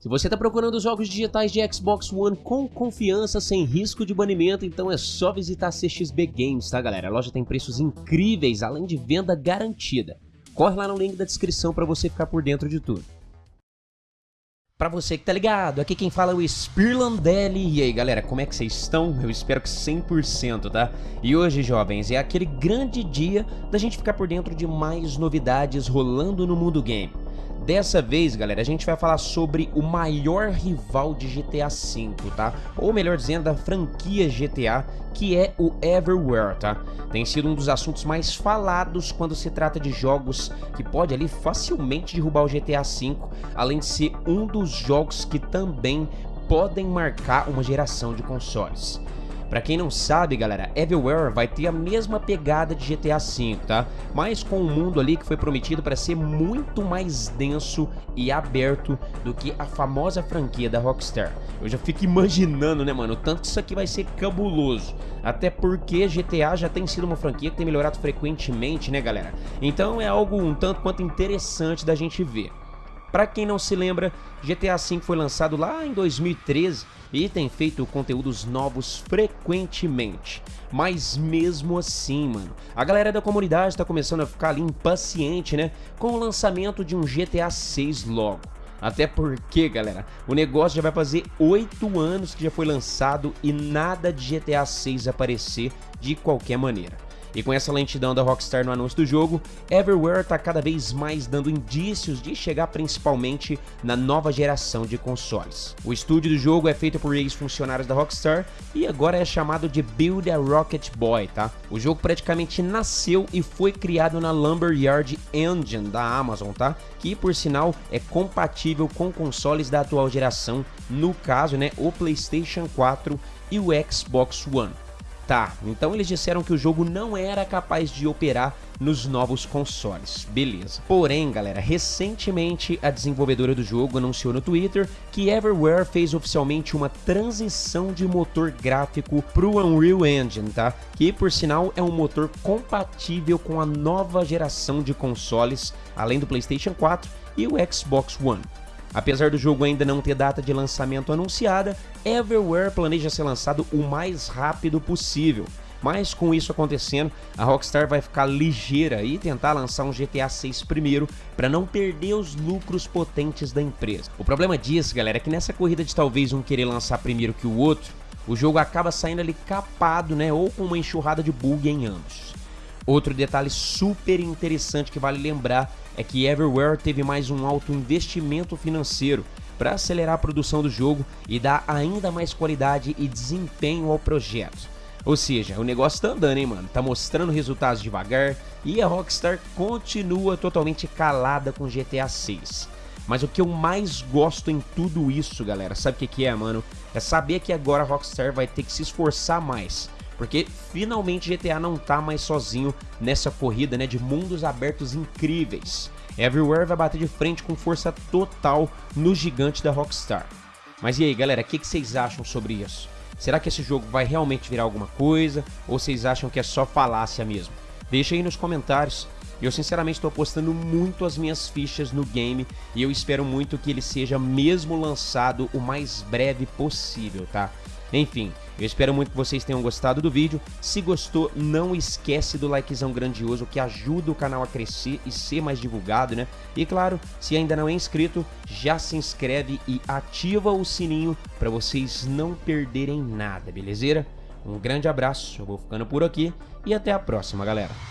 Se você está procurando jogos digitais de Xbox One com confiança, sem risco de banimento, então é só visitar a CXB Games, tá galera? A loja tem preços incríveis, além de venda garantida. Corre lá no link da descrição para você ficar por dentro de tudo. Pra você que tá ligado, aqui quem fala é o Spirlandelli. E aí galera, como é que vocês estão? Eu espero que 100%, tá? E hoje, jovens, é aquele grande dia da gente ficar por dentro de mais novidades rolando no mundo game. Dessa vez, galera, a gente vai falar sobre o maior rival de GTA V, tá? Ou melhor dizendo, da franquia GTA, que é o Everywhere, tá? Tem sido um dos assuntos mais falados quando se trata de jogos que pode ali facilmente derrubar o GTA V, além de ser um dos jogos que também podem marcar uma geração de consoles. Pra quem não sabe, galera, Everywhere vai ter a mesma pegada de GTA V, tá? Mas com um mundo ali que foi prometido para ser muito mais denso e aberto do que a famosa franquia da Rockstar. Eu já fico imaginando, né, mano, o tanto que isso aqui vai ser cabuloso. Até porque GTA já tem sido uma franquia que tem melhorado frequentemente, né, galera? Então é algo um tanto quanto interessante da gente ver. Para quem não se lembra, GTA V foi lançado lá em 2013 e tem feito conteúdos novos frequentemente. Mas mesmo assim, mano, a galera da comunidade tá começando a ficar ali impaciente, né? Com o lançamento de um GTA 6 logo. Até porque, galera, o negócio já vai fazer 8 anos que já foi lançado e nada de GTA 6 aparecer de qualquer maneira. E com essa lentidão da Rockstar no anúncio do jogo, Everywhere está cada vez mais dando indícios de chegar principalmente na nova geração de consoles. O estúdio do jogo é feito por ex-funcionários da Rockstar e agora é chamado de Build a Rocket Boy, tá? O jogo praticamente nasceu e foi criado na Lumberyard Engine da Amazon, tá? Que por sinal é compatível com consoles da atual geração, no caso, né, o PlayStation 4 e o Xbox One. Tá, então eles disseram que o jogo não era capaz de operar nos novos consoles, beleza. Porém, galera, recentemente a desenvolvedora do jogo anunciou no Twitter que Everywhere fez oficialmente uma transição de motor gráfico para o Unreal Engine, tá? Que por sinal é um motor compatível com a nova geração de consoles, além do PlayStation 4 e o Xbox One. Apesar do jogo ainda não ter data de lançamento anunciada, Everywhere planeja ser lançado o mais rápido possível. Mas com isso acontecendo, a Rockstar vai ficar ligeira e tentar lançar um GTA 6 primeiro para não perder os lucros potentes da empresa. O problema disso, galera, é que nessa corrida de talvez um querer lançar primeiro que o outro, o jogo acaba saindo ali capado, né, ou com uma enxurrada de bug em ambos. Outro detalhe super interessante que vale lembrar é que Everywhere teve mais um alto investimento financeiro para acelerar a produção do jogo e dar ainda mais qualidade e desempenho ao projeto. Ou seja, o negócio tá andando, hein, mano? Tá mostrando resultados devagar e a Rockstar continua totalmente calada com GTA 6. Mas o que eu mais gosto em tudo isso, galera, sabe o que, que é, mano? É saber que agora a Rockstar vai ter que se esforçar mais porque finalmente GTA não tá mais sozinho nessa corrida né, de mundos abertos incríveis. Everywhere vai bater de frente com força total no gigante da Rockstar. Mas e aí galera, o que, que vocês acham sobre isso? Será que esse jogo vai realmente virar alguma coisa? Ou vocês acham que é só falácia mesmo? Deixa aí nos comentários. Eu sinceramente estou apostando muito as minhas fichas no game e eu espero muito que ele seja mesmo lançado o mais breve possível, tá? Enfim, eu espero muito que vocês tenham gostado do vídeo. Se gostou, não esquece do likezão grandioso que ajuda o canal a crescer e ser mais divulgado, né? E claro, se ainda não é inscrito, já se inscreve e ativa o sininho para vocês não perderem nada, beleza? Um grande abraço, eu vou ficando por aqui e até a próxima, galera.